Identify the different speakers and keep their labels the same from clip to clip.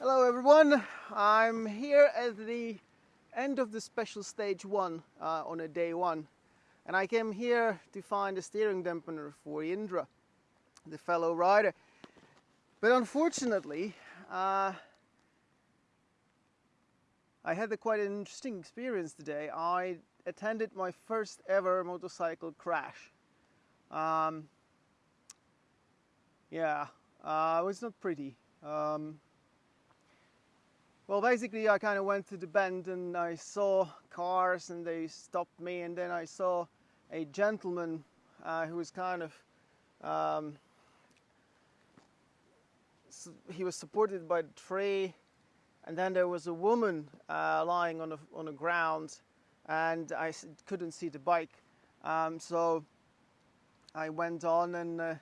Speaker 1: Hello everyone, I'm here at the end of the special stage one uh, on a day one and I came here to find a steering dampener for Indra, the fellow rider. But unfortunately, uh, I had a quite an interesting experience today. I attended my first ever motorcycle crash. Um, yeah, uh, it was not pretty. Um, well, basically, I kind of went to the bend and I saw cars and they stopped me, and then I saw a gentleman uh, who was kind of um, he was supported by the tree, and then there was a woman uh, lying on the on the ground, and I couldn't see the bike, um, so I went on and uh,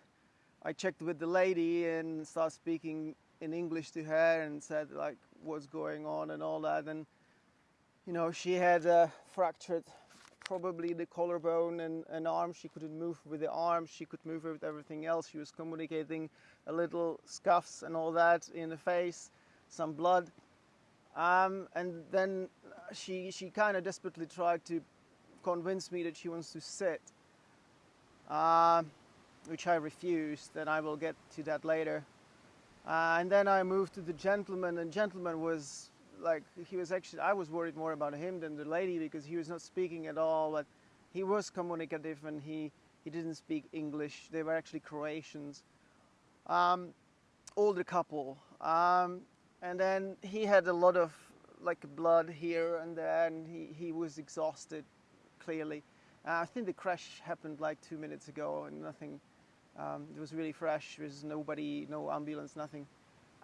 Speaker 1: I checked with the lady and started speaking in English to her and said like what's going on and all that. And you know she had uh, fractured probably the collarbone and an arm. She couldn't move with the arm she could move with everything else. She was communicating a little scuffs and all that in the face some blood. Um, and then she she kind of desperately tried to convince me that she wants to sit uh, which I refused and I will get to that later uh, and then I moved to the gentleman, and gentleman was like, he was actually, I was worried more about him than the lady because he was not speaking at all, but he was communicative and he, he didn't speak English. They were actually Croatians. Um, older couple. Um, and then he had a lot of like blood here and there, and he, he was exhausted, clearly. Uh, I think the crash happened like two minutes ago and nothing um, it was really fresh. There was nobody, no ambulance, nothing.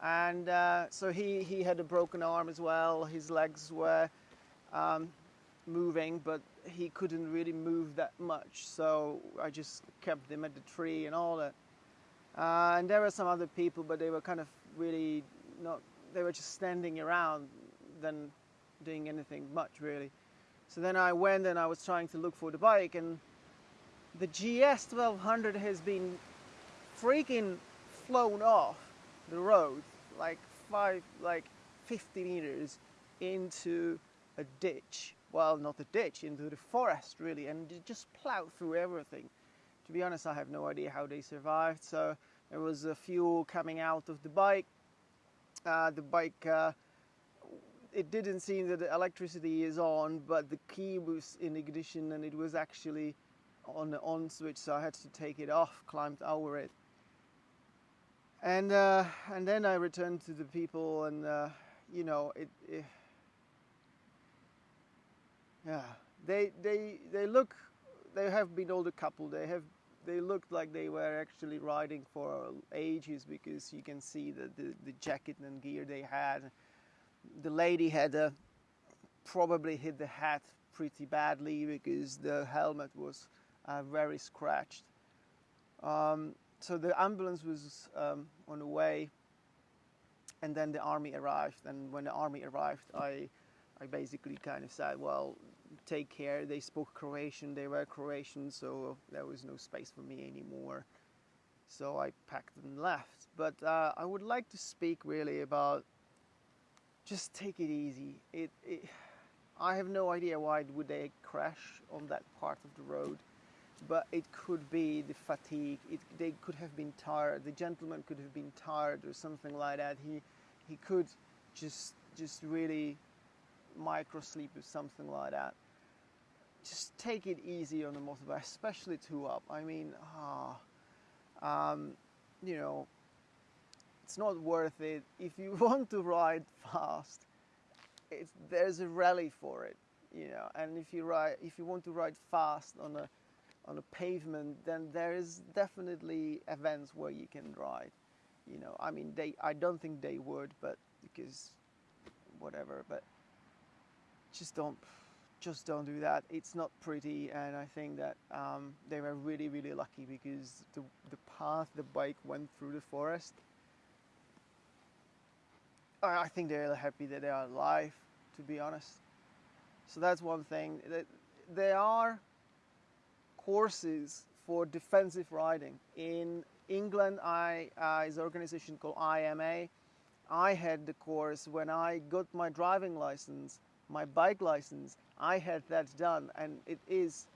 Speaker 1: And uh, so he, he had a broken arm as well. His legs were um, moving, but he couldn't really move that much. So I just kept him at the tree and all that. Uh, and there were some other people, but they were kind of really not, they were just standing around than doing anything much really. So then I went and I was trying to look for the bike and the GS 1200 has been freaking flown off the road like five, like 50 meters into a ditch. Well, not a ditch, into the forest really, and just plowed through everything. To be honest, I have no idea how they survived. So there was a fuel coming out of the bike. Uh, the bike, uh, it didn't seem that the electricity is on, but the key was in ignition and it was actually on the on switch so I had to take it off climbed over it. And uh, and then I returned to the people and uh, you know it, it, yeah. They they they look they have been older couple. They have they looked like they were actually riding for ages because you can see the, the, the jacket and gear they had. The lady had a, probably hit the hat pretty badly because the helmet was uh, very scratched. Um, so the ambulance was um, on the way and then the army arrived. And when the army arrived I, I basically kind of said well take care. They spoke Croatian. They were Croatian so there was no space for me anymore. So I packed and left. But uh, I would like to speak really about just take it easy. It, it I have no idea why would they crash on that part of the road but it could be the fatigue. It, they could have been tired. The gentleman could have been tired or something like that. He, he could just, just really micro sleep or something like that. Just take it easy on the motorbike, especially two up. I mean, ah, um, you know, it's not worth it. If you want to ride fast, there's a rally for it, you know. And if you ride, if you want to ride fast on a on a pavement, then there is definitely events where you can ride. You know, I mean, they. I don't think they would, but because whatever. But just don't, just don't do that. It's not pretty, and I think that um, they were really, really lucky because the the path the bike went through the forest. I think they're happy that they are alive, to be honest. So that's one thing. That they are courses for defensive riding. In England, I, uh, is an organization called IMA. I had the course when I got my driving license, my bike license. I had that done, and it is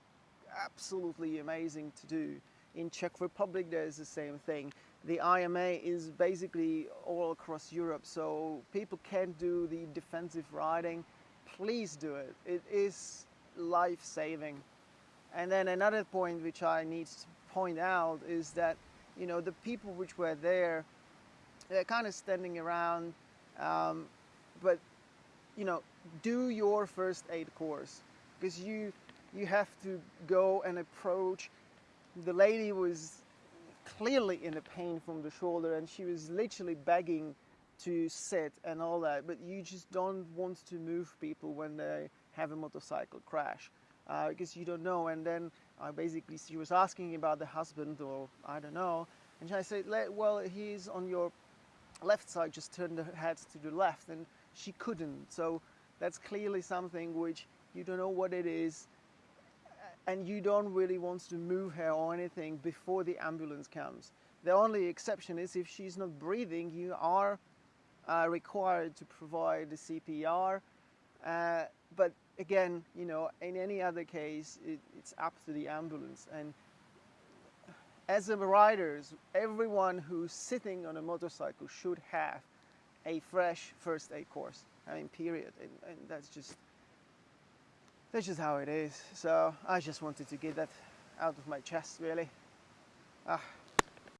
Speaker 1: absolutely amazing to do. In Czech Republic, there's the same thing. The IMA is basically all across Europe, so people can do the defensive riding. Please do it. It is life-saving. And then another point which I need to point out is that, you know, the people which were there, they're kind of standing around, um, but, you know, do your first aid course because you you have to go and approach. The lady was clearly in a pain from the shoulder and she was literally begging to sit and all that, but you just don't want to move people when they have a motorcycle crash uh, because you don't know. And then uh, basically she was asking about the husband or I don't know, and I said, well, he's on your left side, just turn the head to the left, and she couldn't. So that's clearly something which you don't know what it is and you don't really want to move her or anything before the ambulance comes. The only exception is if she's not breathing, you are uh, required to provide the CPR. Uh, but again, you know, in any other case, it, it's up to the ambulance. And as a riders, everyone who's sitting on a motorcycle should have a fresh first aid course. I mean, period. And, and that's just that's just how it is. So I just wanted to get that out of my chest, really. Ah.